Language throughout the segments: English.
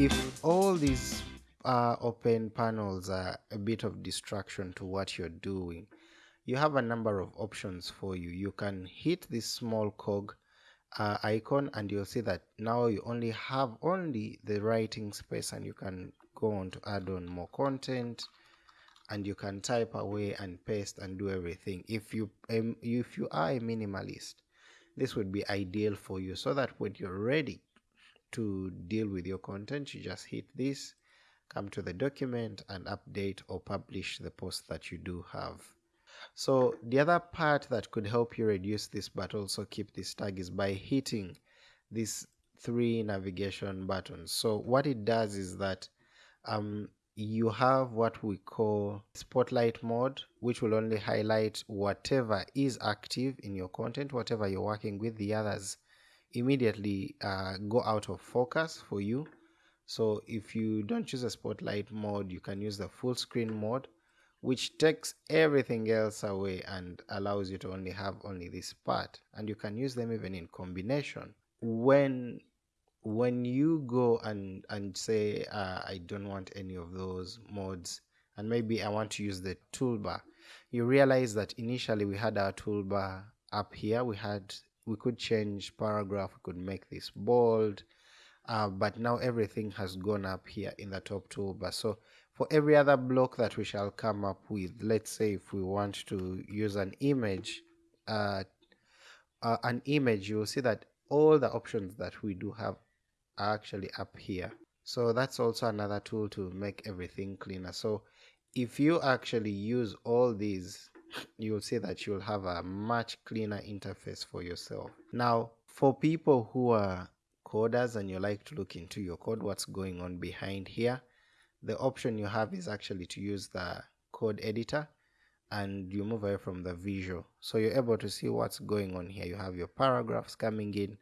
if all these uh, open panels are a bit of distraction to what you're doing you have a number of options for you. You can hit this small cog uh, icon and you'll see that now you only have only the writing space and you can go on to add on more content and you can type away and paste and do everything. If you um, if you are a minimalist this would be ideal for you so that when you're ready to deal with your content you just hit this come to the document and update or publish the post that you do have. So the other part that could help you reduce this but also keep this tag is by hitting these three navigation buttons. So what it does is that um, you have what we call spotlight mode which will only highlight whatever is active in your content whatever you're working with the others immediately uh, go out of focus for you. So if you don't choose a spotlight mode you can use the full screen mode which takes everything else away and allows you to only have only this part. And you can use them even in combination. When when you go and and say uh, I don't want any of those modes and maybe I want to use the toolbar you realize that initially we had our toolbar up here. We had we could change paragraph we could make this bold uh, but now everything has gone up here in the top toolbar so for every other block that we shall come up with let's say if we want to use an image uh, uh, an image you will see that all the options that we do have are actually up here. So that's also another tool to make everything cleaner. So if you actually use all these you'll see that you'll have a much cleaner interface for yourself. Now for people who are coders and you like to look into your code what's going on behind here the option you have is actually to use the code editor and you move away from the visual. So you're able to see what's going on here. You have your paragraphs coming in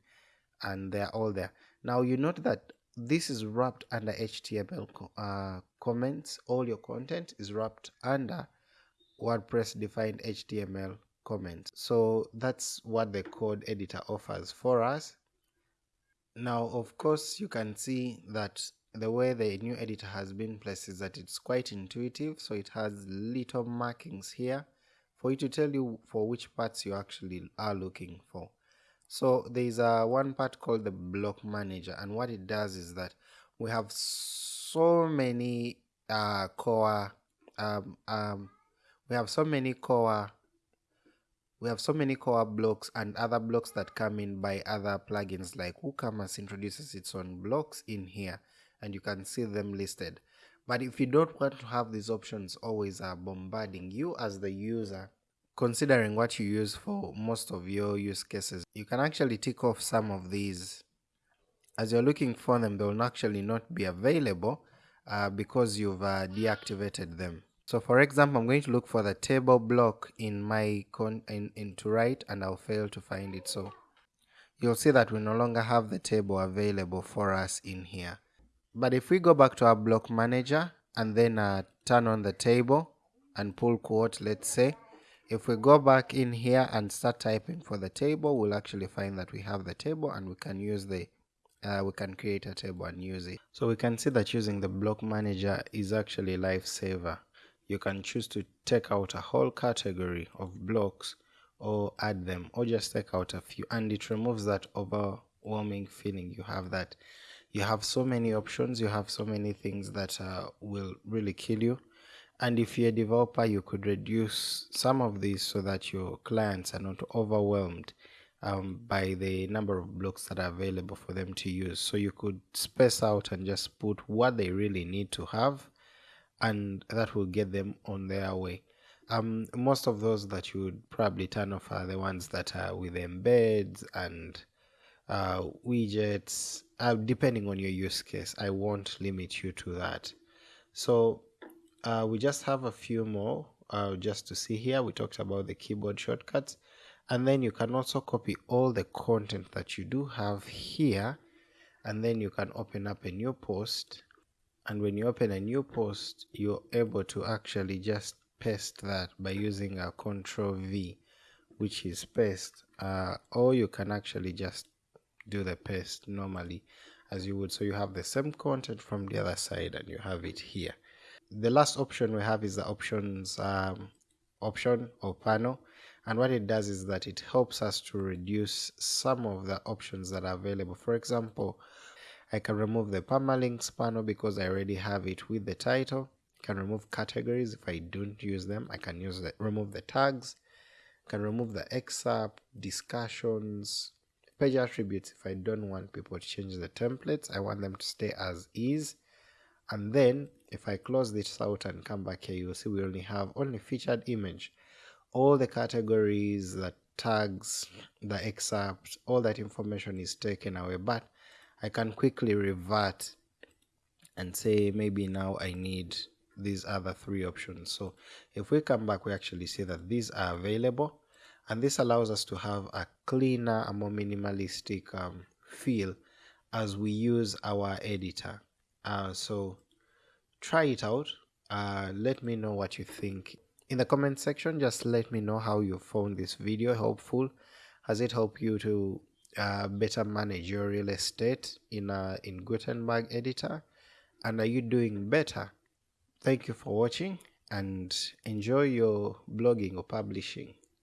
and they're all there. Now you note that this is wrapped under HTML uh, comments. All your content is wrapped under WordPress defined HTML comments. So that's what the code editor offers for us. Now, of course, you can see that the way the new editor has been placed is that it's quite intuitive. So it has little markings here for you to tell you for which parts you actually are looking for. So there's a one part called the block manager and what it does is that we have so many uh, core um, um, we have so many core we have so many core blocks and other blocks that come in by other plugins like WooCommerce introduces its own blocks in here and you can see them listed but if you don't want to have these options always uh, bombarding you as the user considering what you use for most of your use cases, you can actually tick off some of these. As you're looking for them, they will actually not be available uh, because you've uh, deactivated them. So for example, I'm going to look for the table block in my con in, in to write and I'll fail to find it. So you'll see that we no longer have the table available for us in here. But if we go back to our block manager and then uh, turn on the table and pull quote, let's say, if we go back in here and start typing for the table, we'll actually find that we have the table and we can use the uh, we can create a table and use it. So we can see that using the block manager is actually a lifesaver. You can choose to take out a whole category of blocks or add them or just take out a few and it removes that overwhelming feeling you have that you have so many options, you have so many things that uh, will really kill you and if you're a developer, you could reduce some of these so that your clients are not overwhelmed um, by the number of blocks that are available for them to use. So you could space out and just put what they really need to have, and that will get them on their way. Um, most of those that you would probably turn off are the ones that are with embeds and uh, widgets, uh, depending on your use case. I won't limit you to that. So uh, we just have a few more uh, just to see here. We talked about the keyboard shortcuts. And then you can also copy all the content that you do have here. And then you can open up a new post. And when you open a new post, you're able to actually just paste that by using a control V, which is paste. Uh, or you can actually just do the paste normally as you would. So you have the same content from the other side and you have it here. The last option we have is the options um, option or panel. And what it does is that it helps us to reduce some of the options that are available. For example I can remove the permalinks panel because I already have it with the title. I can remove categories if I don't use them. I can use the remove the tags. I can remove the excerpt discussions page attributes if I don't want people to change the templates. I want them to stay as is. And then if I close this out and come back here you'll see we only have only featured image. All the categories the tags the excerpt all that information is taken away. But I can quickly revert and say maybe now I need these other three options. So if we come back we actually see that these are available and this allows us to have a cleaner a more minimalistic um, feel as we use our editor. Uh, so try it out. Uh, let me know what you think in the comment section. Just let me know how you found this video helpful. Has it helped you to uh, better manage your real estate in uh, in Gutenberg editor? And are you doing better? Thank you for watching and enjoy your blogging or publishing